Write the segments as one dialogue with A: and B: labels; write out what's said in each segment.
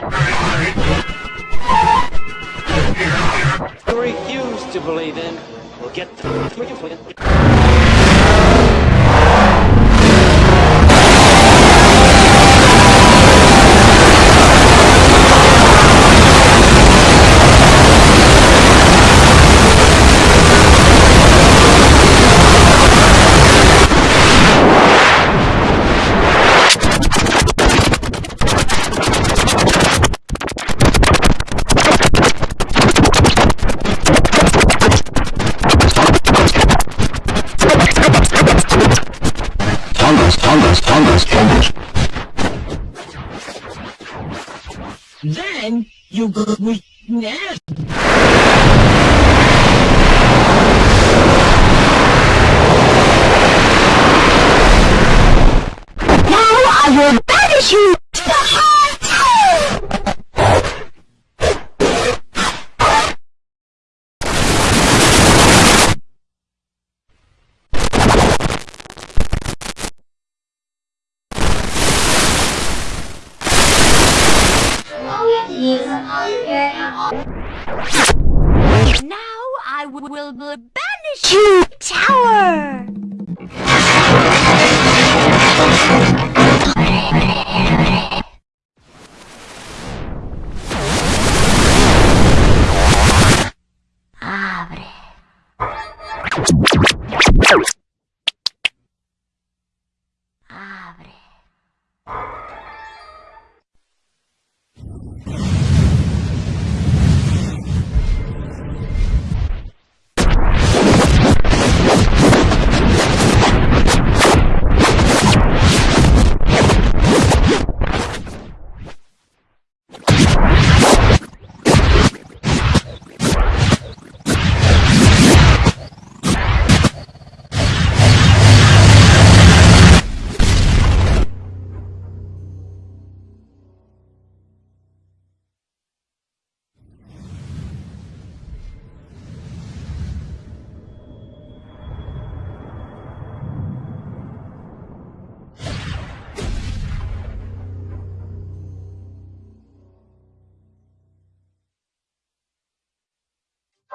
A: You refuse to believe in. We'll get the.
B: Then you go with Ned.
C: Now I will banish you
D: Now I will banish you, tower! Abre.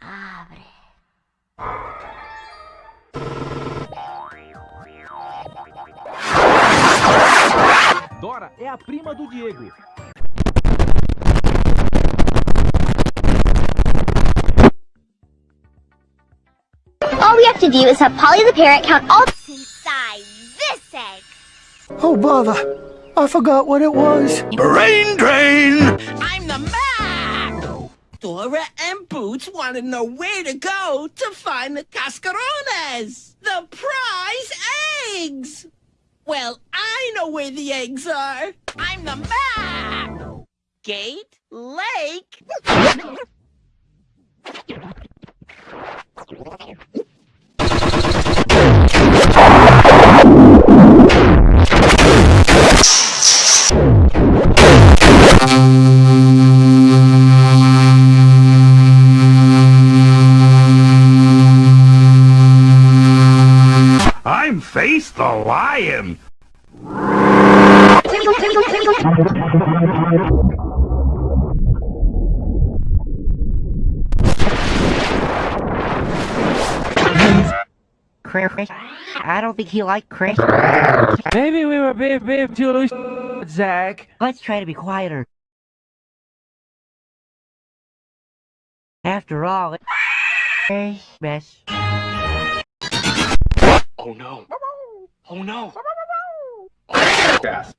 D: Abre.
E: Dora é a prima do Diego.
C: All we have to do is have Polly the parrot count all
D: Inside this egg.
F: Oh, bother. I forgot what it was.
G: Brain drain!
B: The Map! Dora and Boots want to know where to go to find the cascarones, the prize eggs! Well, I know where the eggs are. I'm the Map! Gate Lake.
G: I'm Face the Lion!
H: Chris. I don't think he liked Chris.
E: Maybe we were being, being too loose, Zach.
H: Let's try to be quieter. After all, it's
A: Oh no. Oh no.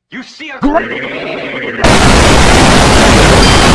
A: You see a.